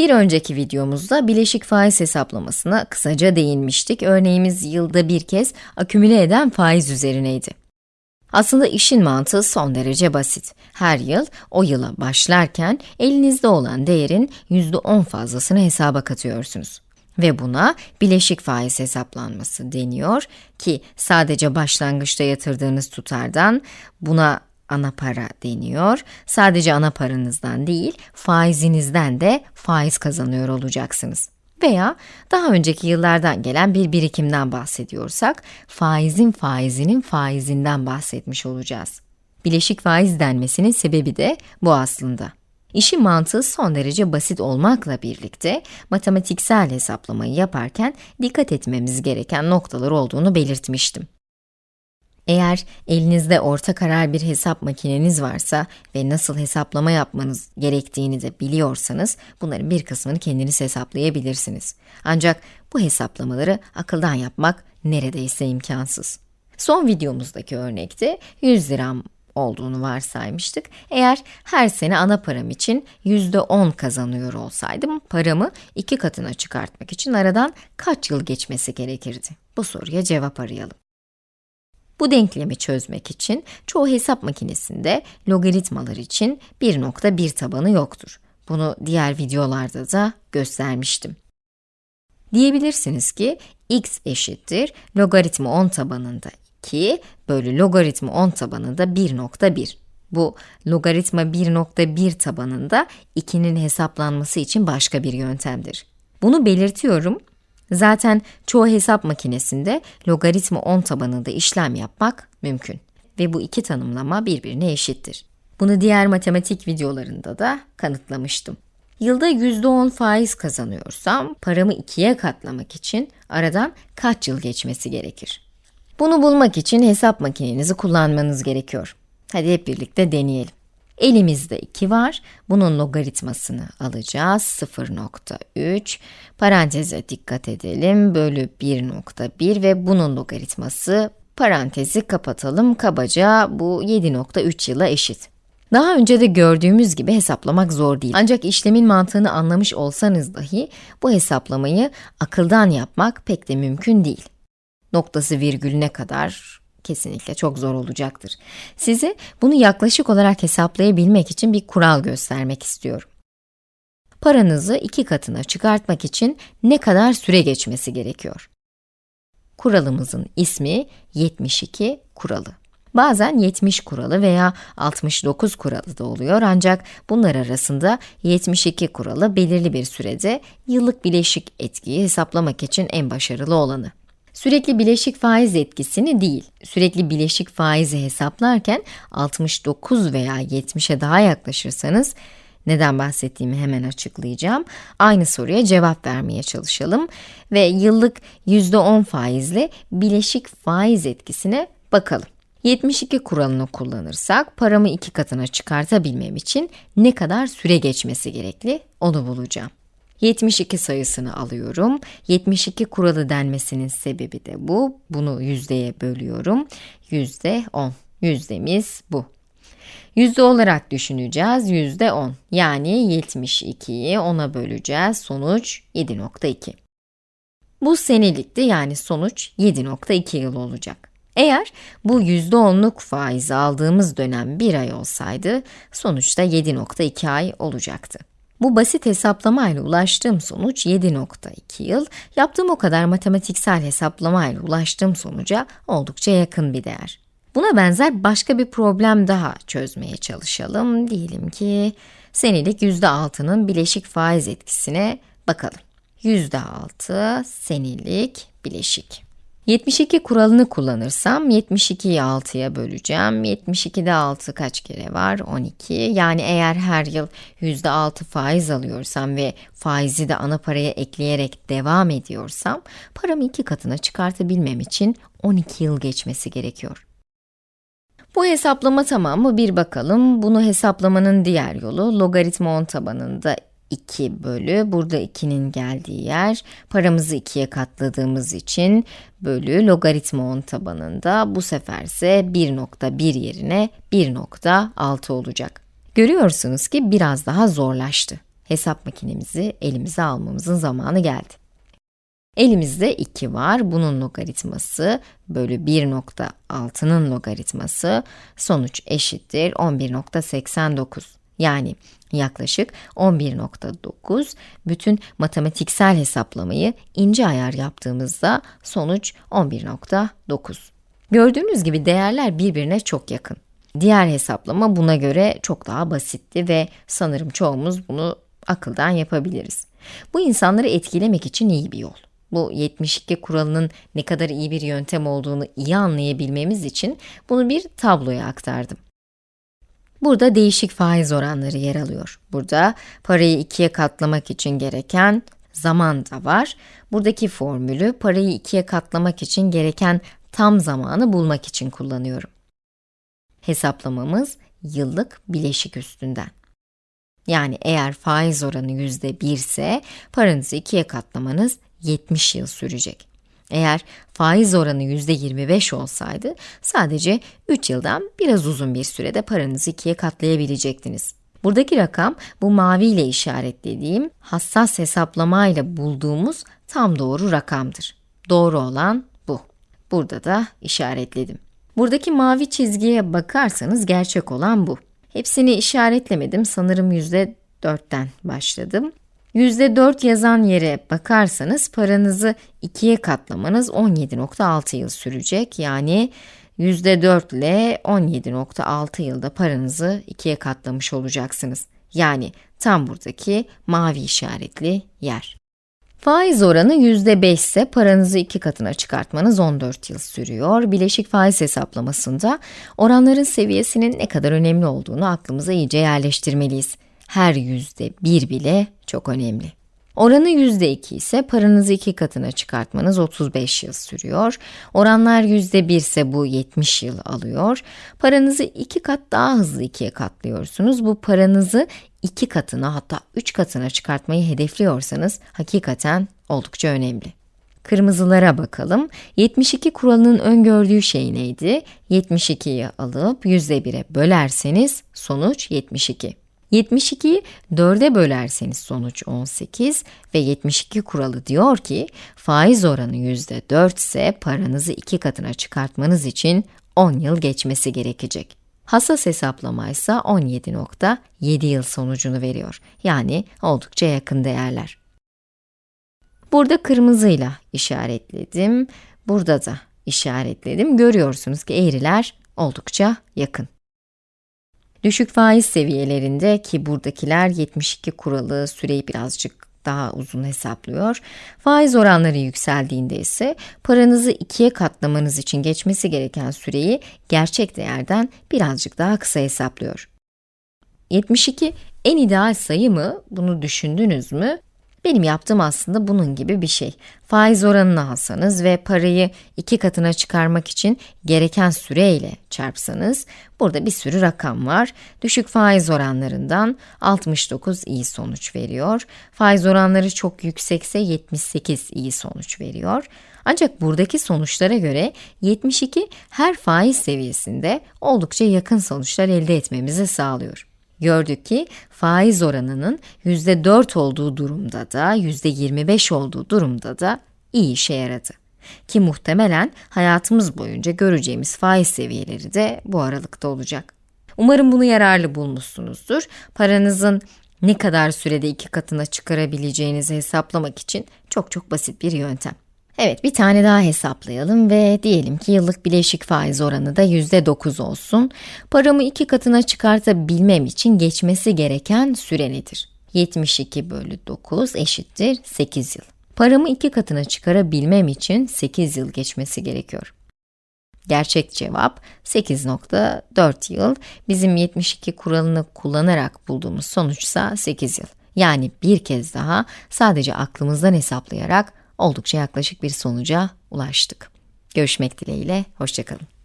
Bir önceki videomuzda bileşik faiz hesaplamasına kısaca değinmiştik. Örneğimiz yılda bir kez akümüle eden faiz üzerineydi. Aslında işin mantığı son derece basit. Her yıl o yıla başlarken elinizde olan değerin %10 fazlasını hesaba katıyorsunuz. Ve buna bileşik faiz hesaplanması deniyor ki sadece başlangıçta yatırdığınız tutardan buna ana para deniyor. Sadece ana paranızdan değil, faizinizden de faiz kazanıyor olacaksınız. Veya daha önceki yıllardan gelen bir birikimden bahsediyorsak, faizin faizinin faizinden bahsetmiş olacağız. Bileşik faiz denmesinin sebebi de bu aslında. İşin mantığı son derece basit olmakla birlikte matematiksel hesaplamayı yaparken dikkat etmemiz gereken noktalar olduğunu belirtmiştim. Eğer elinizde orta karar bir hesap makineniz varsa ve nasıl hesaplama yapmanız gerektiğini de biliyorsanız, bunların bir kısmını kendiniz hesaplayabilirsiniz. Ancak bu hesaplamaları akıldan yapmak neredeyse imkansız. Son videomuzdaki örnekte 100 liram olduğunu varsaymıştık. Eğer her sene ana param için %10 kazanıyor olsaydım, paramı iki katına çıkartmak için aradan kaç yıl geçmesi gerekirdi? Bu soruya cevap arayalım. Bu denklemi çözmek için çoğu hesap makinesinde logaritmalar için 1.1 tabanı yoktur. Bunu diğer videolarda da göstermiştim. Diyebilirsiniz ki x eşittir logaritma 10 tabanında 2 bölü logaritma 10 tabanında 1.1. Bu logaritma 1.1 tabanında 2'nin hesaplanması için başka bir yöntemdir. Bunu belirtiyorum Zaten çoğu hesap makinesinde logaritma 10 tabanında işlem yapmak mümkün. Ve bu iki tanımlama birbirine eşittir. Bunu diğer matematik videolarında da kanıtlamıştım. Yılda %10 faiz kazanıyorsam, paramı ikiye katlamak için aradan kaç yıl geçmesi gerekir? Bunu bulmak için hesap makinenizi kullanmanız gerekiyor. Hadi hep birlikte deneyelim. Elimizde 2 var. Bunun logaritmasını alacağız. 0.3 paranteze dikkat edelim. Bölü 1.1 ve bunun logaritması parantezi kapatalım. Kabaca bu 7.3 yıla eşit. Daha önce de gördüğümüz gibi hesaplamak zor değil. Ancak işlemin mantığını anlamış olsanız dahi bu hesaplamayı akıldan yapmak pek de mümkün değil. Noktası virgülüne kadar kesinlikle çok zor olacaktır. Size bunu yaklaşık olarak hesaplayabilmek için bir kural göstermek istiyorum. Paranızı iki katına çıkartmak için ne kadar süre geçmesi gerekiyor? Kuralımızın ismi 72 kuralı. Bazen 70 kuralı veya 69 kuralı da oluyor ancak bunlar arasında 72 kuralı belirli bir sürede yıllık bileşik etkiyi hesaplamak için en başarılı olanı. Sürekli bileşik faiz etkisini değil, sürekli bileşik faizi hesaplarken 69 veya 70'e daha yaklaşırsanız, neden bahsettiğimi hemen açıklayacağım. Aynı soruya cevap vermeye çalışalım ve yıllık %10 faizle bileşik faiz etkisine bakalım. 72 kuralını kullanırsak paramı iki katına çıkartabilmem için ne kadar süre geçmesi gerekli onu bulacağım. 72 sayısını alıyorum. 72 kuralı denmesinin sebebi de bu. Bunu yüzdeye bölüyorum. Yüzde 10. Yüzdemiz bu. Yüzde olarak düşüneceğiz. Yüzde 10. Yani 72'yi 10'a böleceğiz. Sonuç 7.2. Bu senelikti yani sonuç 7.2 yıl olacak. Eğer bu %10'luk faizi aldığımız dönem bir ay olsaydı, sonuçta 7.2 ay olacaktı. Bu basit hesaplamayla ulaştığım sonuç 7.2 yıl, yaptığım o kadar matematiksel hesaplamayla ulaştığım sonuca oldukça yakın bir değer. Buna benzer başka bir problem daha çözmeye çalışalım. Diyelim ki senelik %6'nın bileşik faiz etkisine bakalım. %6 senelik bileşik. 72 kuralını kullanırsam 72'yi 6'ya böleceğim. 72'de 6 kaç kere var? 12. Yani eğer her yıl %6 faiz alıyorsam ve faizi de ana paraya ekleyerek devam ediyorsam paramı iki katına çıkartabilmem için 12 yıl geçmesi gerekiyor. Bu hesaplama tamam mı? Bir bakalım. Bunu hesaplamanın diğer yolu logaritma 10 tabanında 2 bölü, burada 2'nin geldiği yer, paramızı 2'ye katladığımız için bölü logaritma 10 tabanında bu sefer ise 1.1 yerine 1.6 olacak. Görüyorsunuz ki biraz daha zorlaştı. hesap makinemizi elimize almamızın zamanı geldi. Elimizde 2 var. Bunun logaritması bölü 1.6'nın logaritması sonuç eşittir 11.89. Yani yaklaşık 11.9 bütün matematiksel hesaplamayı ince ayar yaptığımızda sonuç 11.9. Gördüğünüz gibi değerler birbirine çok yakın. Diğer hesaplama buna göre çok daha basitti ve sanırım çoğumuz bunu akıldan yapabiliriz. Bu insanları etkilemek için iyi bir yol. Bu 72 kuralının ne kadar iyi bir yöntem olduğunu iyi anlayabilmemiz için bunu bir tabloya aktardım. Burada değişik faiz oranları yer alıyor. Burada parayı ikiye katlamak için gereken zaman da var. Buradaki formülü parayı ikiye katlamak için gereken tam zamanı bulmak için kullanıyorum. Hesaplamamız yıllık bileşik üstünden. Yani eğer faiz oranı yüzde bir ise paranızı ikiye katlamanız 70 yıl sürecek. Eğer faiz oranı %25 olsaydı sadece 3 yıldan biraz uzun bir sürede paranızı ikiye katlayabilecektiniz. Buradaki rakam bu mavi ile işaretlediğim hassas hesaplamayla bulduğumuz tam doğru rakamdır. Doğru olan bu. Burada da işaretledim. Buradaki mavi çizgiye bakarsanız gerçek olan bu. Hepsini işaretlemedim. Sanırım %4'ten başladım. %4 yazan yere bakarsanız paranızı ikiye katlamanız 17.6 yıl sürecek. Yani %4 ile 17.6 yılda paranızı ikiye katlamış olacaksınız. Yani tam buradaki mavi işaretli yer. Faiz oranı %5 ise paranızı iki katına çıkartmanız 14 yıl sürüyor. Bileşik faiz hesaplamasında oranların seviyesinin ne kadar önemli olduğunu aklımıza iyice yerleştirmeliyiz her yüzde bir bile çok önemli. Oranı yüzde iki ise paranızı iki katına çıkartmanız 35 yıl sürüyor. Oranlar yüzde bir ise bu 70 yıl alıyor. Paranızı iki kat daha hızlı ikiye katlıyorsunuz. Bu paranızı iki katına hatta üç katına çıkartmayı hedefliyorsanız hakikaten oldukça önemli. Kırmızılara bakalım. 72 kuralının öngördüğü şey neydi? 72'yi alıp %1'e bölerseniz sonuç 72. 72'yi 4'e bölerseniz sonuç 18 ve 72 kuralı diyor ki faiz oranı %4 ise paranızı iki katına çıkartmanız için 10 yıl geçmesi gerekecek. Hassas hesaplama ise 17.7 yıl sonucunu veriyor. Yani oldukça yakın değerler. Burada kırmızıyla işaretledim. Burada da işaretledim. Görüyorsunuz ki eğriler oldukça yakın. Düşük faiz seviyelerinde ki buradakiler 72 kuralı süreyi birazcık daha uzun hesaplıyor. Faiz oranları yükseldiğinde ise paranızı ikiye katlamanız için geçmesi gereken süreyi gerçek değerden birazcık daha kısa hesaplıyor. 72 en ideal sayı mı? Bunu düşündünüz mü? Benim yaptığım aslında bunun gibi bir şey. Faiz oranını alsanız ve parayı iki katına çıkarmak için gereken süreyle çarpsanız, burada bir sürü rakam var. Düşük faiz oranlarından 69 iyi sonuç veriyor. Faiz oranları çok yüksekse 78 iyi sonuç veriyor. Ancak buradaki sonuçlara göre 72 her faiz seviyesinde oldukça yakın sonuçlar elde etmemizi sağlıyor. Gördük ki faiz oranının %4 olduğu durumda da %25 olduğu durumda da iyi işe yaradı. Ki muhtemelen hayatımız boyunca göreceğimiz faiz seviyeleri de bu aralıkta olacak. Umarım bunu yararlı bulmuşsunuzdur. Paranızın ne kadar sürede iki katına çıkarabileceğinizi hesaplamak için çok çok basit bir yöntem. Evet, bir tane daha hesaplayalım ve diyelim ki yıllık bileşik faiz oranı da %9 olsun. Paramı iki katına çıkartabilmem için geçmesi gereken süre nedir? 72 bölü 9 eşittir 8 yıl. Paramı iki katına çıkarabilmem için 8 yıl geçmesi gerekiyor. Gerçek cevap 8.4 yıl. Bizim 72 kuralını kullanarak bulduğumuz sonuçsa 8 yıl. Yani bir kez daha sadece aklımızdan hesaplayarak oldukça yaklaşık bir sonuca ulaştık. Görüşmek dileğiyle, hoşçakalın.